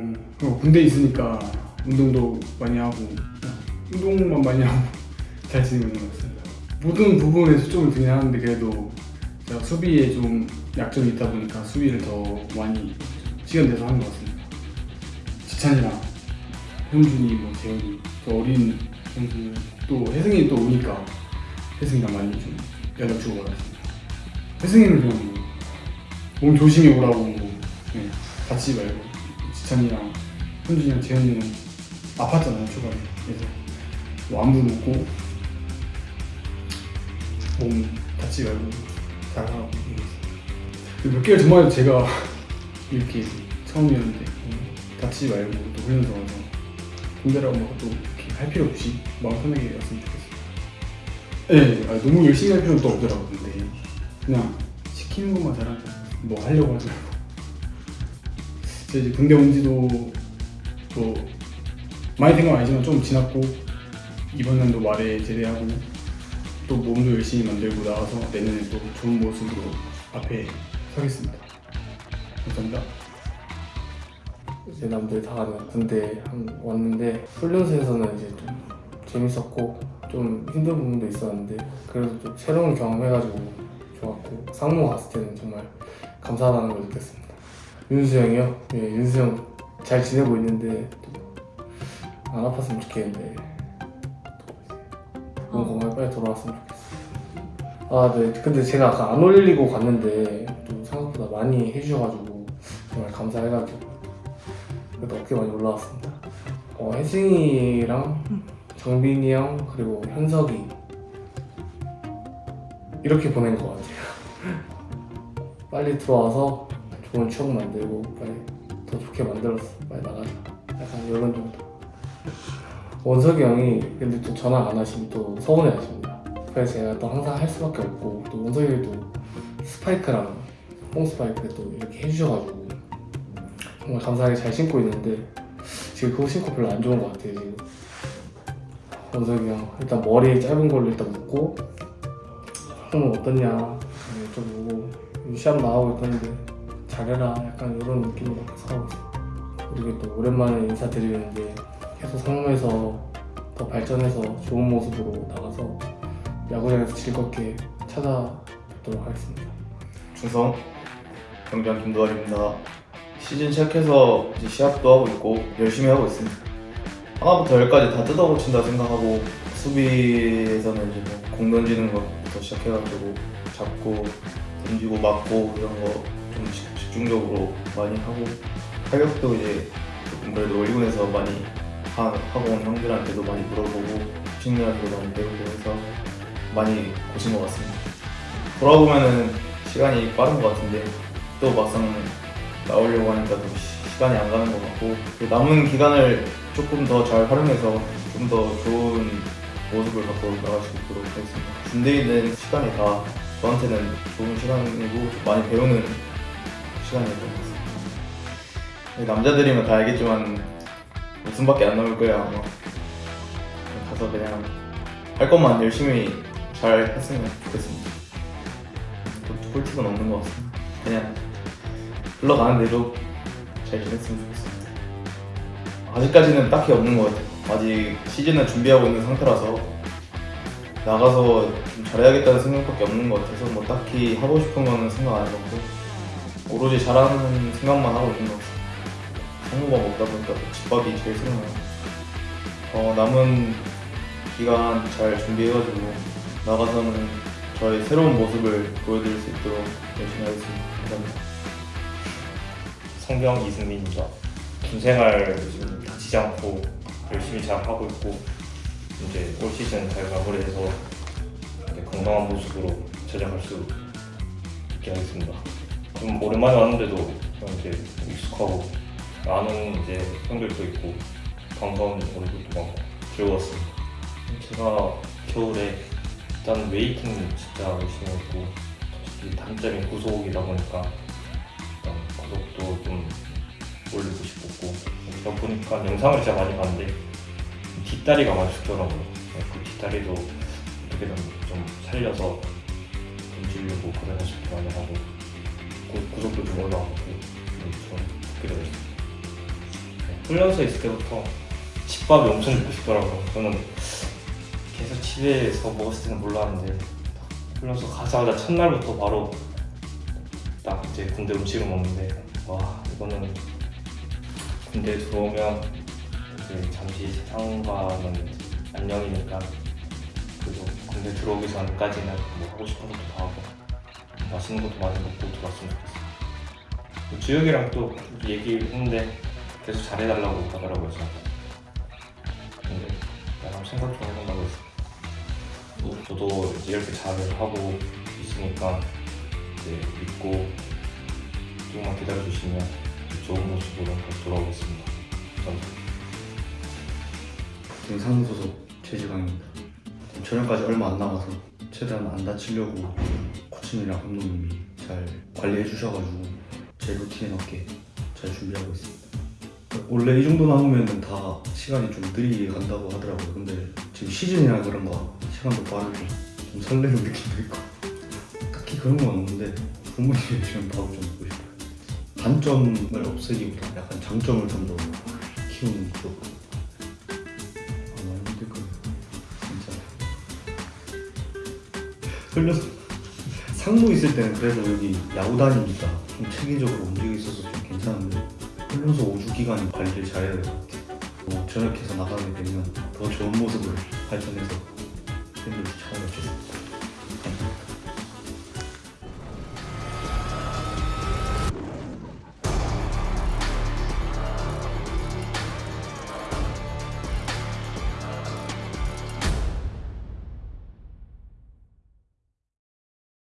음, 그리고 군대 있으니까 운동도 많이 하고 운동만 많이 하고 잘 지내고 있는 것 같습니다. 모든 부분에 초점을 두긴 하는데 그래도 제가 수비에 좀 약점이 있다 보니까 수비를 더 많이 시간 내서 하는 것 같습니다. 지찬이랑 현준이, 뭐 재현이 또 어린 선수 또 혜승이 또 오니까 혜승이랑 많이 좀 연락 주고 받았습니다. 혜승이는 그냥 뭐몸 조심히 오라고 네, 다치지 말고 지찬이랑 현준이랑 재현이는 아팠잖아요 초반에. 그래서 뭐 안부 묻고 몸 다치지 말고 잘하라고 몇 개월 전만 제가 이렇게 처음이었는데 음, 다치지 말고 또 훈련소 와서 군대라고 막또 이렇게 할 필요 없이 마음 편하게 왔으면 좋겠어요. 네 아, 너무 열심히 할 필요는 또 없더라고요 근데. 그냥 시키는 것만 잘하고 뭐 하려고 하지 말고 이제 군대 온 지도 뭐 많이 된건 아니지만 좀 지났고 이번 연도 말에 제대하고 또 몸도 열심히 만들고 나와서 내년에 또 좋은 모습으로 앞에 서겠습니다 감사합니다 이제 남들 다 가는 군대 한 왔는데 훈련소에서는 이제 좀 재밌었고 좀 힘든 부분도 있었는데 그래도 좀 새로운 경험해가지고 좋았고 상무 갔을 때는 정말 감사하다는 걸 느꼈습니다. 윤수 형이요? 예, 윤수 형 잘 지내고 있는데 또안 아팠으면 좋겠는데 몸 건강히 빨리 돌아왔으면 좋겠어요. 아, 네. 근데 제가 아까 안 올리고 갔는데 또 생각보다 많이 해주셔가지고 정말 감사해가지고 그래도 어깨 많이 올라왔습니다. 어, 혜승이랑 정빈이 형 그리고 현석이 이렇게 보낸 것 같아요. 빨리 들어와서 좋은 추억 만들고 빨리 더 좋게 만들었어. 빨리 나가자. 약간 이런 정도. 원석이 형이 근데 또 전화 안 하시면 또 서운해 하십니다. 그래서 제가 또 항상 할 수밖에 없고 또 원석이도 스파이크랑 뽕 스파이크 또 이렇게 해주셔가지고 정말 감사하게 잘 신고 있는데 지금 그거 신고 별로 안 좋은 것 같아요 지금 원석이 형 일단 머리 짧은 걸로 일단 묶고 형은 어떠냐 여쭤보고 시합 나가고 있던데 잘해라 약간 이런 느낌으로 계속 하고 있어요 그리고 또 오랜만에 인사드리는데 계속 상무에서 더 발전해서 좋은 모습으로 나가서 야구장에서 즐겁게 찾아뵙도록 하겠습니다 충성 경장 김도환입니다. 시즌 시작해서 이제 시합도 하고 있고 열심히 하고 있습니다. 하나부터 열까지 다 뜯어고친다 생각하고 수비에서는 이제 뭐 공 던지는 것부터 시작해가지고 잡고 던지고 맞고 이런 거 좀 집중적으로 많이 하고 타격도 이제 조금 그래도 올리곤에서 많이 하- 하고 온 형들한테도 많이 물어보고 친구들한테도 많이 배우고 해서 많이 고친 것 같습니다. 돌아보면은 시간이 빠른 것 같은데 또 막상 나오려고 하니까 또 시- 시간이 안 가는 것 같고 그 남은 기간을 조금 더 잘 활용해서 좀 더 좋은 모습을 갖고 나갈 수 있도록 하겠습니다. 군대에 있는 시간이 다 저한테는 좋은 시간이고 많이 배우는 것 같습니다. 남자들이면 다 알겠지만 웃음밖에 안 나올 거야 아마 가서 그냥 할 것만 열심히 잘 했으면 좋겠습니다. 또 꿀팁은 없는 것 같습니다. 그냥 흘러가는 대로 잘 지냈으면 좋겠습니다. 아직까지는 딱히 없는 것 같아요. 아직 시즌을 준비하고 있는 상태라서 나가서 좀 잘해야겠다는 생각밖에 없는 것 같아서 뭐 딱히 하고 싶은 거는 생각 안 해봤고 오로지 잘하는 생각만 하고 있는 것 같습니다. 한국어 먹다 보니까 또 집밥이 제일 생각나요. 어, 남은 기간 잘 준비해가지고 나가서는 저의 새로운 모습을 보여드릴 수 있도록 열심히 하겠습니다. 감사합니다. 성경 이승민입니다. 군 생활 지금 다치지 않고 열심히 잘 하고 있고 이제 올 시즌 잘 마무리해서 건강한 모습으로 찾아갈 수 있게 하겠습니다. 좀 오랜만에 왔는데도 좀 이제 익숙하고 아는 이제 형들도 있고 반가운 얼굴도 많고 즐거웠습니다. 제가 겨울에 일단 웨이트 진짜 열심히 했고 솔직히 단점이 구속이다 보니까 일단 구속도 좀 올리고 싶었고 그러다 보니까 영상을 진짜 많이 봤는데 뒷다리가 많이 죽더라고요 그 뒷다리도 어떻게든 좀 살려서 던지려고 연습도 많이 하고 구, 구속도 좀 올라가고 좀 좋게 되고 훈련소에 있을 때부터 집밥이 엄청 먹고 싶더라고요. 저는 계속 집에서 먹었을 때는 몰랐는데 훈련소 가자마자 첫날부터 바로 딱 이제 군대 음식을 먹는데 와 이거는 군대 들어오면 이제 잠시 세상과는 안녕이니까 그래도 군대 들어오기 전까지는 뭐 하고 싶은 것도 다 하고 맛있는 것도 많이 먹고 들어왔으면 좋겠어요. 주혁이랑 또 얘기했는데 계속 잘해달라고 하더라고요. 근데 나랑 생각 좀 해본다고 했어. 또 저도 이제 이렇게 잘을 하고 있으니까 이제 믿고 조금만 기다려주시면 좋은 모습으로 다시 돌아오겠습니다. 감사합니다. 저는 상무소속 최지강입니다. 지금 저녁까지 얼마 안 남아서 최대한 안 다치려고 코치님이랑 감독님이 잘 관리해 주셔가지고 제 루틴에 맞게 잘 준비하고 있습니다. 원래 이 정도 남으면 다 시간이 좀 느리게 간다고 하더라고요. 근데 지금 시즌이라 그런가 시간도 빠르고 좀 설레는 느낌도 있고 딱히 그런 건 없는데 부모님의 지금 밥을 좀 먹고 싶어요. 단점을 없애기보다 약간 장점을 좀 더 키우는 쪽 아마 힘들 거예요. 진짜. 흘려서 상무 있을 때는 그래도 여기 야구단이니까 좀 체계적으로 움직여 있어서 좀 괜찮은데 훈련소 5주 기간 관리를 잘해야 될 것 같아요. 뭐 전역해서 나가게 되면 더 좋은 모습을 발전해서 팬들이 찾아뵙겠습니다.